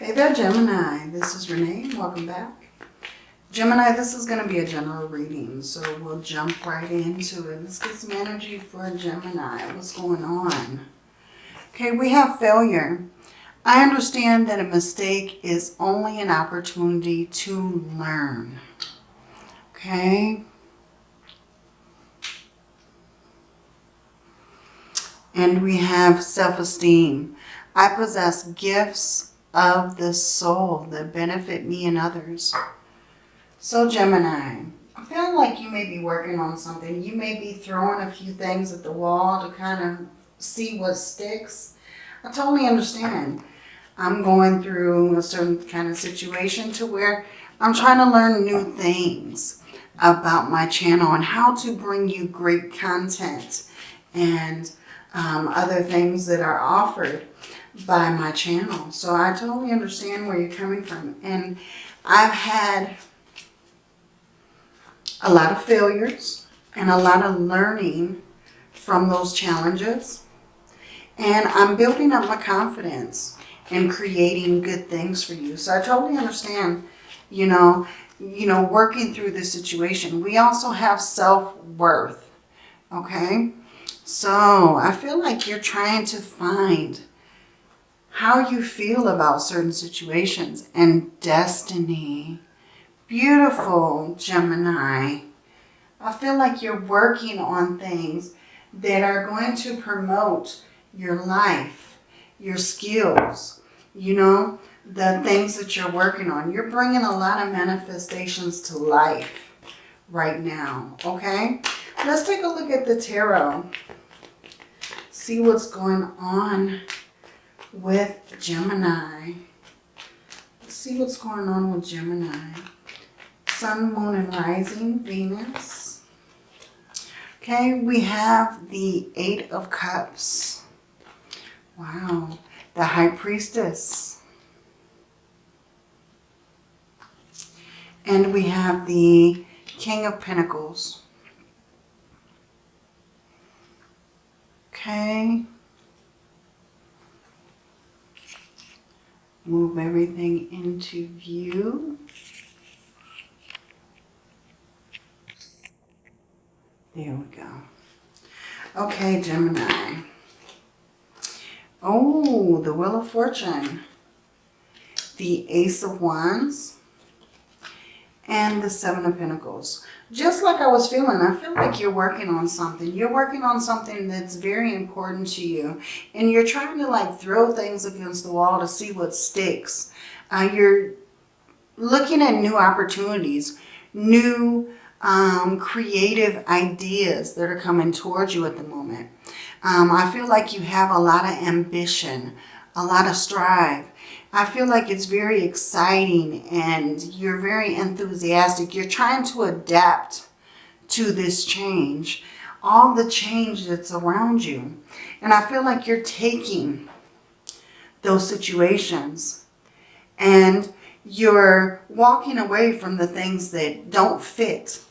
Hey there, Gemini. This is Renee. Welcome back. Gemini, this is going to be a general reading, so we'll jump right into it. Let's get some energy for Gemini. What's going on? Okay, we have failure. I understand that a mistake is only an opportunity to learn. Okay. And we have self-esteem. I possess gifts of the soul that benefit me and others. So Gemini, I feel like you may be working on something. You may be throwing a few things at the wall to kind of see what sticks. I totally understand. I'm going through a certain kind of situation to where I'm trying to learn new things about my channel and how to bring you great content and um, other things that are offered by my channel. So I totally understand where you're coming from. And I've had a lot of failures and a lot of learning from those challenges. And I'm building up my confidence and creating good things for you. So I totally understand, you know, you know, working through this situation. We also have self-worth, okay? So I feel like you're trying to find how you feel about certain situations and destiny. Beautiful, Gemini. I feel like you're working on things that are going to promote your life, your skills, you know, the things that you're working on. You're bringing a lot of manifestations to life right now, okay? Let's take a look at the tarot. See what's going on with Gemini. Let's see what's going on with Gemini. Sun, Moon, and Rising, Venus. Okay, we have the Eight of Cups. Wow. The High Priestess. And we have the King of Pentacles. Okay. Move everything into view. There we go. Okay, Gemini. Oh, the Wheel of Fortune. The Ace of Wands. And the Seven of Pentacles. Just like I was feeling, I feel like you're working on something. You're working on something that's very important to you. And you're trying to like throw things against the wall to see what sticks. Uh, you're looking at new opportunities, new um, creative ideas that are coming towards you at the moment. Um, I feel like you have a lot of ambition, a lot of strive. I feel like it's very exciting and you're very enthusiastic. You're trying to adapt to this change, all the change that's around you. And I feel like you're taking those situations and you're walking away from the things that don't fit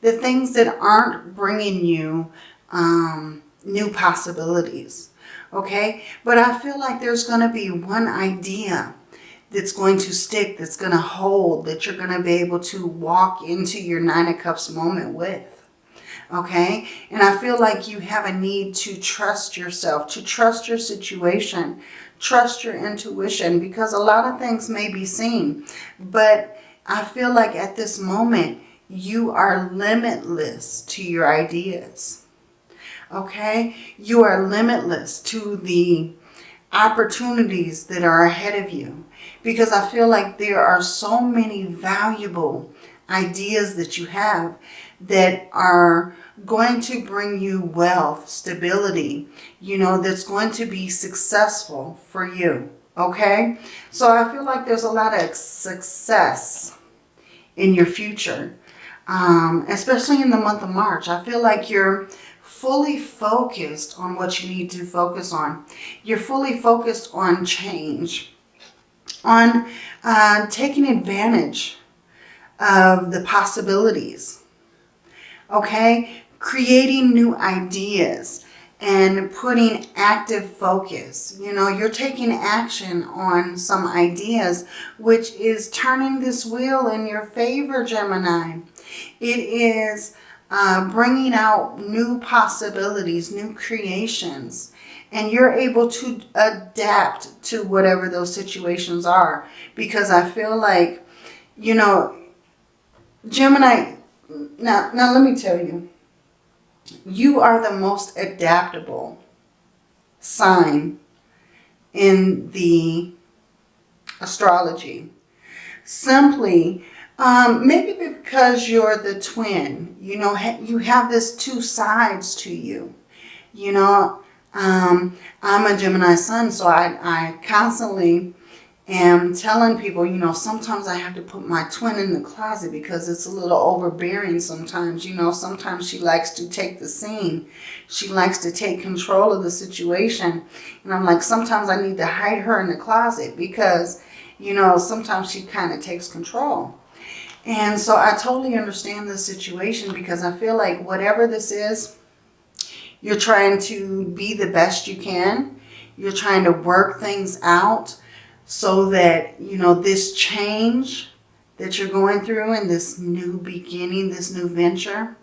the things that aren't bringing you um, new possibilities. Okay, but I feel like there's going to be one idea that's going to stick, that's going to hold, that you're going to be able to walk into your Nine of Cups moment with. Okay, and I feel like you have a need to trust yourself, to trust your situation, trust your intuition, because a lot of things may be seen. But I feel like at this moment, you are limitless to your ideas. Okay? You are limitless to the opportunities that are ahead of you. Because I feel like there are so many valuable ideas that you have that are going to bring you wealth, stability, you know, that's going to be successful for you. Okay? So I feel like there's a lot of success in your future um, especially in the month of March. I feel like you're fully focused on what you need to focus on. You're fully focused on change, on uh, taking advantage of the possibilities, okay? Creating new ideas and putting active focus. You know, you're taking action on some ideas, which is turning this wheel in your favor, Gemini. It is uh, bringing out new possibilities, new creations. And you're able to adapt to whatever those situations are. Because I feel like, you know, Gemini, now, now let me tell you, you are the most adaptable sign in the astrology. Simply, um, maybe because you're the twin, you know, you have this two sides to you. You know, um, I'm a Gemini sun, so I, I constantly am telling people, you know, sometimes I have to put my twin in the closet because it's a little overbearing sometimes. You know, sometimes she likes to take the scene. She likes to take control of the situation. And I'm like, sometimes I need to hide her in the closet because, you know, sometimes she kind of takes control. And so I totally understand the situation because I feel like whatever this is, you're trying to be the best you can. You're trying to work things out so that, you know, this change that you're going through and this new beginning, this new venture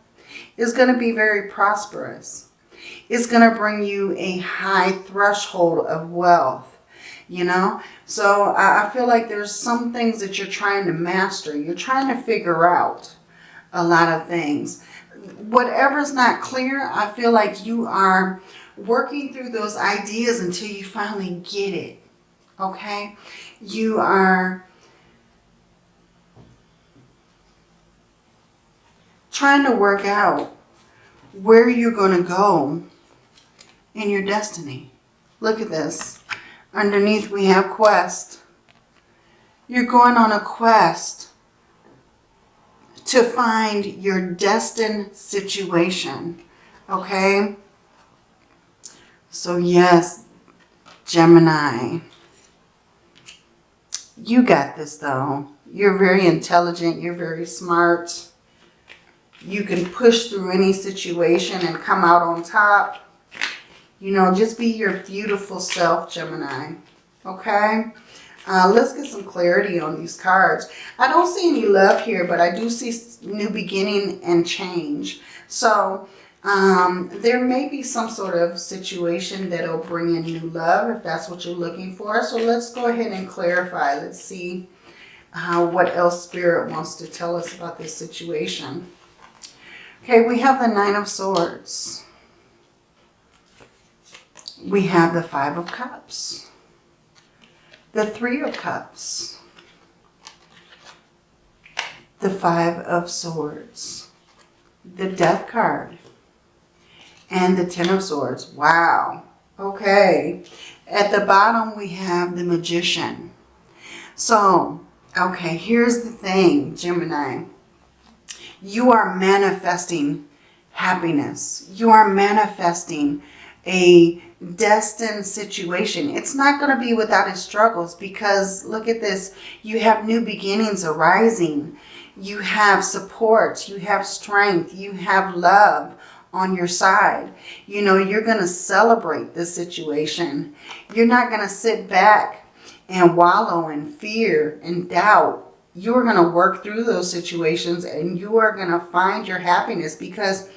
is going to be very prosperous. It's going to bring you a high threshold of wealth, you know. So I feel like there's some things that you're trying to master. You're trying to figure out a lot of things. Whatever's not clear, I feel like you are working through those ideas until you finally get it okay? You are trying to work out where you're going to go in your destiny. Look at this. Underneath we have quest. You're going on a quest to find your destined situation. Okay? So yes, Gemini. You got this though. You're very intelligent. You're very smart. You can push through any situation and come out on top. You know, just be your beautiful self, Gemini. Okay? Uh, let's get some clarity on these cards. I don't see any love here, but I do see new beginning and change. So um, there may be some sort of situation that'll bring in new love if that's what you're looking for. So let's go ahead and clarify. Let's see uh, what else Spirit wants to tell us about this situation. Okay, we have the Nine of Swords. We have the Five of Cups. The Three of Cups. The Five of Swords. The Death card and the Ten of Swords. Wow. Okay. At the bottom, we have the Magician. So, okay, here's the thing, Gemini. You are manifesting happiness. You are manifesting a destined situation. It's not going to be without its struggles because look at this. You have new beginnings arising. You have support. You have strength. You have love on your side. You know, you're going to celebrate this situation. You're not going to sit back and wallow in fear and doubt. You're going to work through those situations and you are going to find your happiness because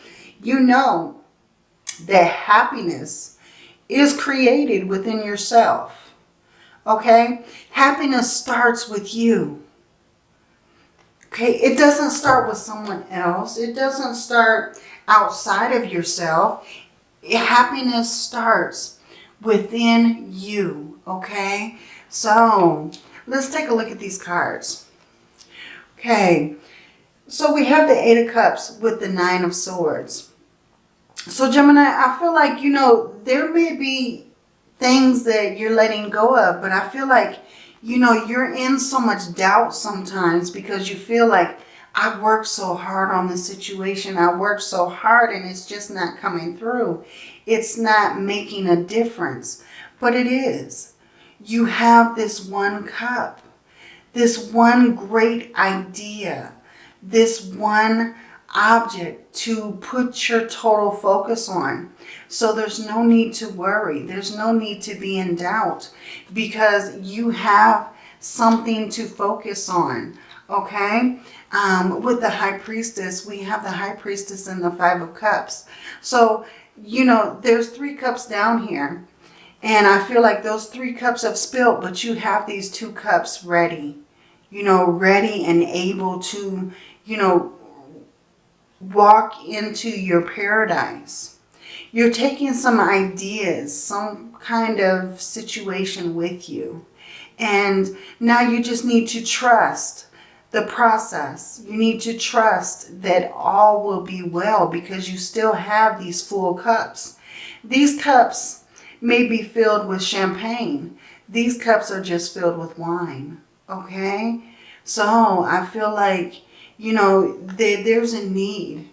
you know that happiness is created within yourself. Okay? Happiness starts with you. Okay? It doesn't start with someone else. It doesn't start outside of yourself. Happiness starts within you, okay? So let's take a look at these cards. Okay, so we have the Eight of Cups with the Nine of Swords. So Gemini, I feel like, you know, there may be things that you're letting go of, but I feel like, you know, you're in so much doubt sometimes because you feel like I worked so hard on this situation. I worked so hard and it's just not coming through. It's not making a difference. But it is. You have this one cup. This one great idea. This one object to put your total focus on. So there's no need to worry. There's no need to be in doubt because you have something to focus on. Okay? Um, with the High Priestess, we have the High Priestess and the Five of Cups. So, you know, there's three cups down here. And I feel like those three cups have spilled, but you have these two cups ready. You know, ready and able to, you know, walk into your paradise. You're taking some ideas, some kind of situation with you. And now you just need to trust the process. You need to trust that all will be well because you still have these full cups. These cups may be filled with champagne. These cups are just filled with wine. Okay? So I feel like, you know, there, there's a need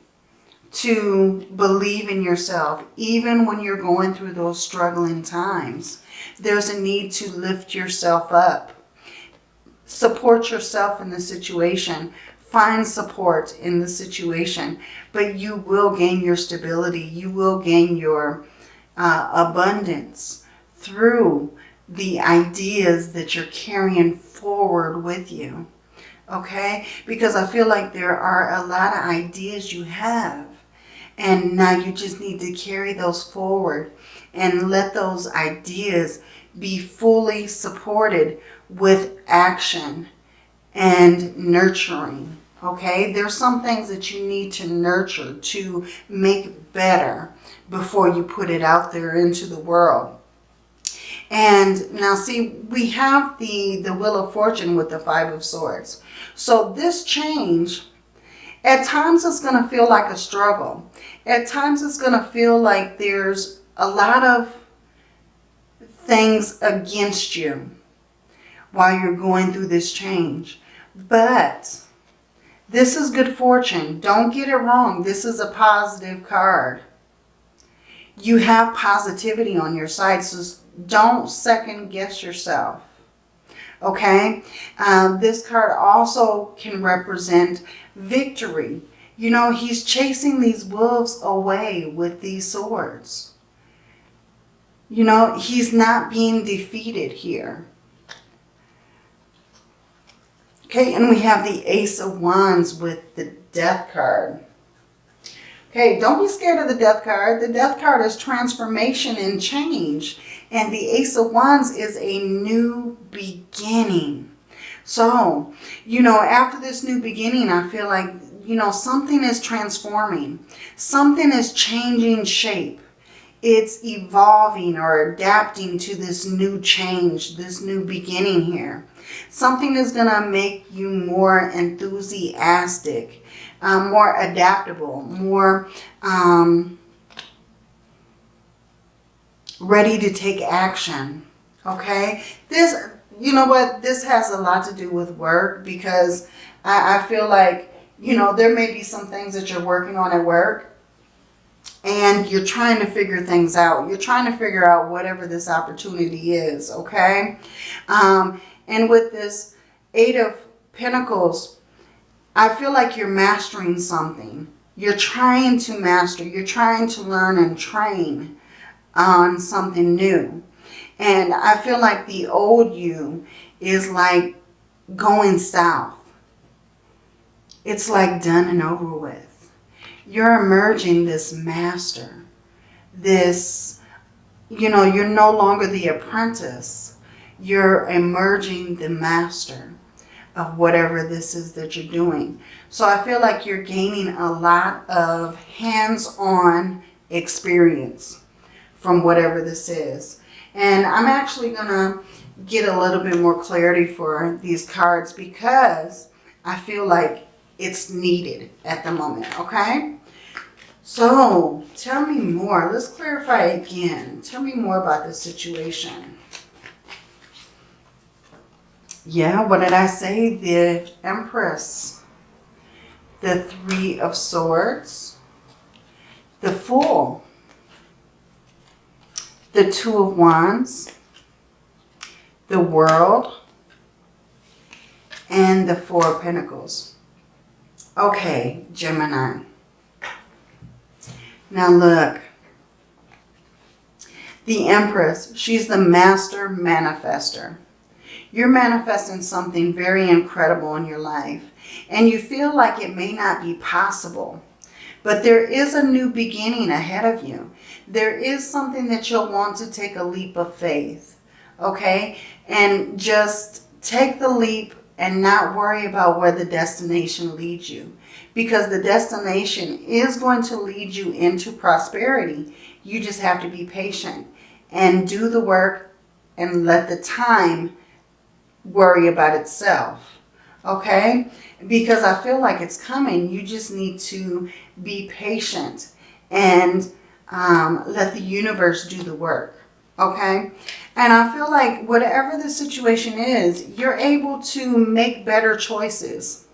to believe in yourself, even when you're going through those struggling times. There's a need to lift yourself up. Support yourself in the situation. Find support in the situation. But you will gain your stability. You will gain your uh, abundance through the ideas that you're carrying forward with you. Okay? Because I feel like there are a lot of ideas you have. And now you just need to carry those forward and let those ideas be fully supported with action and nurturing. Okay, there's some things that you need to nurture to make better before you put it out there into the world. And now see, we have the, the Wheel of Fortune with the Five of Swords. So this change, at times it's going to feel like a struggle. At times it's going to feel like there's a lot of things against you while you're going through this change. But this is good fortune. Don't get it wrong. This is a positive card. You have positivity on your side, so don't second guess yourself. Okay? Um, this card also can represent victory. You know, he's chasing these wolves away with these swords. You know, he's not being defeated here. Okay, and we have the Ace of Wands with the Death card. Okay, don't be scared of the Death card. The Death card is transformation and change. And the Ace of Wands is a new beginning. So, you know, after this new beginning, I feel like, you know, something is transforming. Something is changing shape it's evolving or adapting to this new change, this new beginning here. Something is going to make you more enthusiastic, um, more adaptable, more um, ready to take action. Okay? This, you know what? This has a lot to do with work because I, I feel like, you know, there may be some things that you're working on at work and you're trying to figure things out. You're trying to figure out whatever this opportunity is, okay? Um, and with this Eight of Pentacles, I feel like you're mastering something. You're trying to master. You're trying to learn and train on something new. And I feel like the old you is like going south. It's like done and over with you're emerging this master, this, you know, you're no longer the apprentice. You're emerging the master of whatever this is that you're doing. So I feel like you're gaining a lot of hands-on experience from whatever this is. And I'm actually going to get a little bit more clarity for these cards because I feel like it's needed at the moment, okay? So, tell me more. Let's clarify again. Tell me more about this situation. Yeah, what did I say? The Empress. The Three of Swords. The Fool. The Two of Wands. The World. And the Four of Pentacles. Okay, Gemini. Now look. The Empress, she's the master manifester. You're manifesting something very incredible in your life. And you feel like it may not be possible. But there is a new beginning ahead of you. There is something that you'll want to take a leap of faith. Okay? And just take the leap and not worry about where the destination leads you. Because the destination is going to lead you into prosperity. You just have to be patient and do the work and let the time worry about itself. Okay? Because I feel like it's coming. You just need to be patient and um, let the universe do the work. Okay? And I feel like whatever the situation is, you're able to make better choices.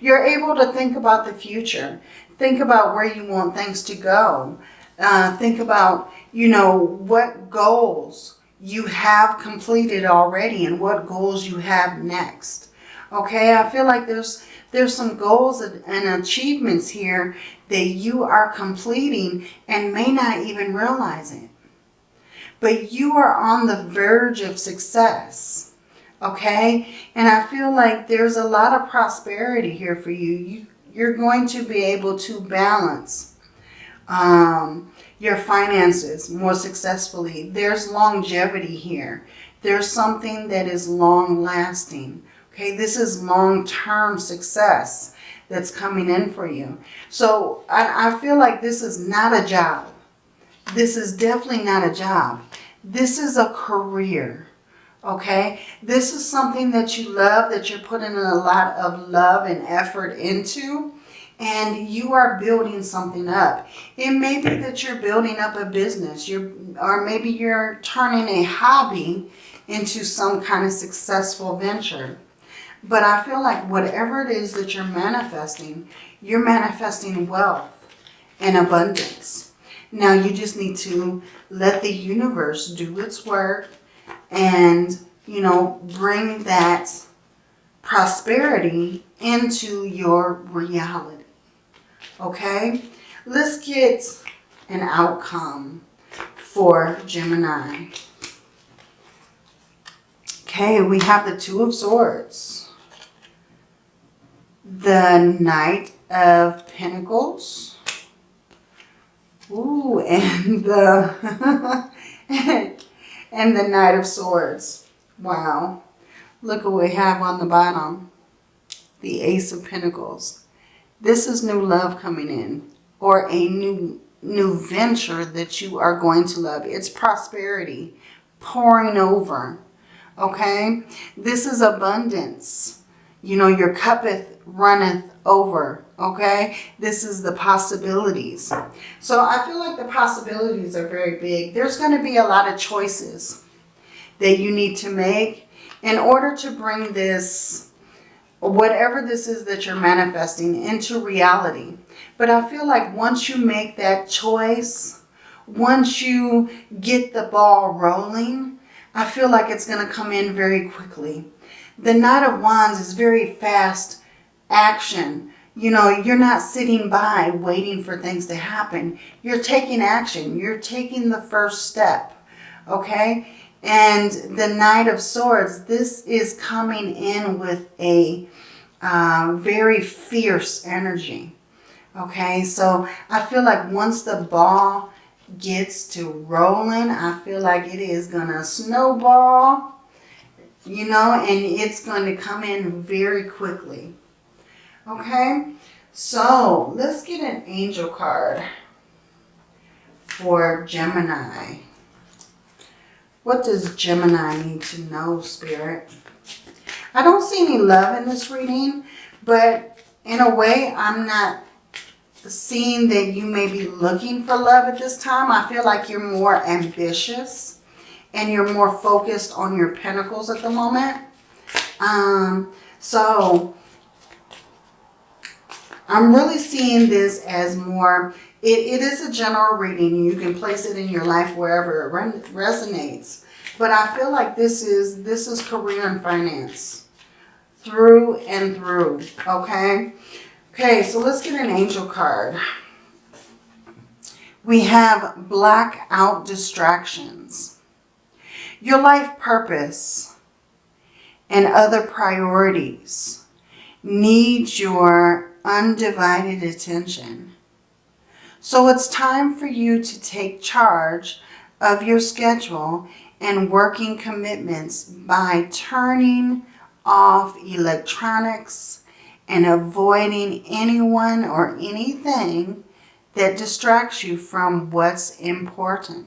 You're able to think about the future. Think about where you want things to go. Uh, think about, you know, what goals you have completed already and what goals you have next. Okay, I feel like there's there's some goals and achievements here that you are completing and may not even realize it. But you are on the verge of success. Okay? And I feel like there's a lot of prosperity here for you. you you're going to be able to balance um, your finances more successfully. There's longevity here. There's something that is long lasting. Okay, this is long-term success that's coming in for you. So I, I feel like this is not a job. This is definitely not a job. This is a career. Okay, this is something that you love, that you're putting a lot of love and effort into and you are building something up. It may be that you're building up a business, you're, or maybe you're turning a hobby into some kind of successful venture. But I feel like whatever it is that you're manifesting, you're manifesting wealth and abundance. Now you just need to let the universe do its work and, you know, bring that prosperity into your reality. Okay, let's get an outcome for Gemini. Okay, we have the Two of Swords. The Knight of Pentacles. Ooh, and the and the Knight of Swords. Wow. Look what we have on the bottom. The Ace of Pentacles. This is new love coming in or a new new venture that you are going to love. It's prosperity pouring over. Okay? This is abundance. You know, your cuppeth runneth over. Okay? This is the possibilities. So I feel like the possibilities are very big. There's going to be a lot of choices that you need to make in order to bring this whatever this is that you're manifesting into reality. But I feel like once you make that choice, once you get the ball rolling, I feel like it's going to come in very quickly. The Knight of Wands is very fast action. You know, you're not sitting by waiting for things to happen. You're taking action. You're taking the first step. Okay? And the Knight of Swords, this is coming in with a uh, very fierce energy. Okay, so I feel like once the ball gets to rolling, I feel like it is going to snowball, you know, and it's going to come in very quickly. Okay, so let's get an angel card for Gemini. What does Gemini need to know, Spirit? I don't see any love in this reading, but in a way, I'm not seeing that you may be looking for love at this time. I feel like you're more ambitious and you're more focused on your pentacles at the moment. Um, so I'm really seeing this as more, it, it is a general reading. You can place it in your life wherever it resonates. But I feel like this is, this is career and finance. Through and through, okay? Okay, so let's get an angel card. We have blackout distractions. Your life purpose and other priorities need your undivided attention. So it's time for you to take charge of your schedule and working commitments by turning off electronics and avoiding anyone or anything that distracts you from what's important.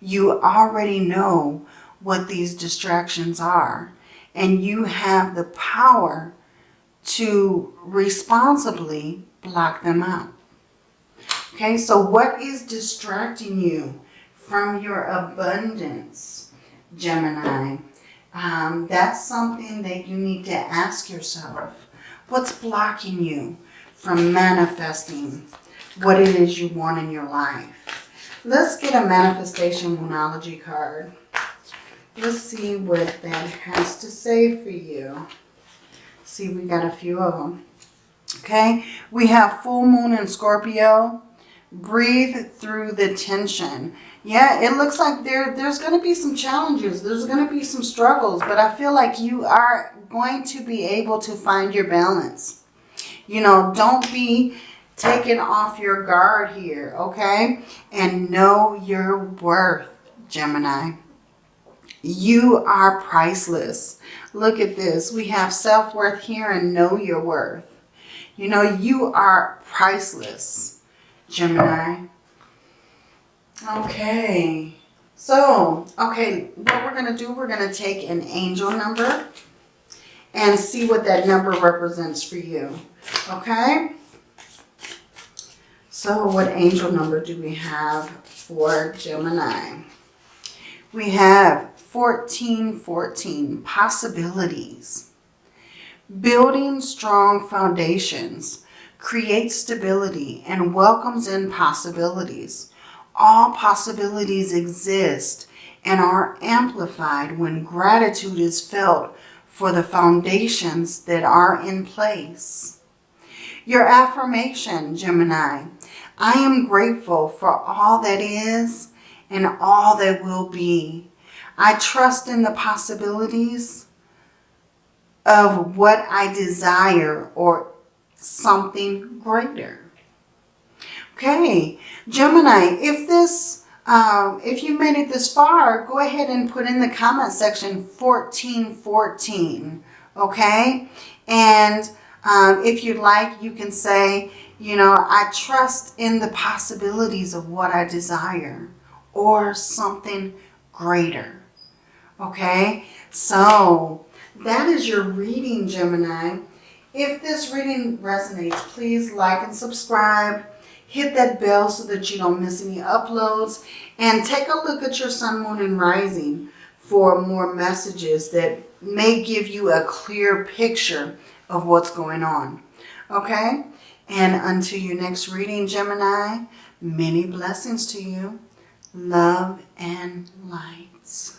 You already know what these distractions are and you have the power to responsibly block them out. Okay, so what is distracting you from your abundance, Gemini? Um, that's something that you need to ask yourself. What's blocking you from manifesting what it is you want in your life? Let's get a manifestation Moonology card. Let's see what that has to say for you. See, we got a few of them. Okay, we have full moon in Scorpio. Breathe through the tension. Yeah, it looks like there there's going to be some challenges. There's going to be some struggles, but I feel like you are going to be able to find your balance. You know, don't be taken off your guard here, okay? And know your worth, Gemini. You are priceless. Look at this. We have self-worth here and know your worth. You know, you are priceless, Gemini. Okay. So, okay, what we're going to do, we're going to take an angel number and see what that number represents for you. Okay? So what angel number do we have for Gemini? We have 1414, possibilities. Building strong foundations creates stability and welcomes in possibilities. All possibilities exist and are amplified when gratitude is felt for the foundations that are in place. Your affirmation, Gemini, I am grateful for all that is and all that will be. I trust in the possibilities of what I desire or something greater. Okay, Gemini, if this um, if you made it this far, go ahead and put in the comment section 1414, okay? And um, if you'd like, you can say, you know, I trust in the possibilities of what I desire or something greater, okay? So that is your reading, Gemini. If this reading resonates, please like and subscribe hit that bell so that you don't miss any uploads and take a look at your sun, moon, and rising for more messages that may give you a clear picture of what's going on. Okay? And until your next reading, Gemini, many blessings to you. Love and lights.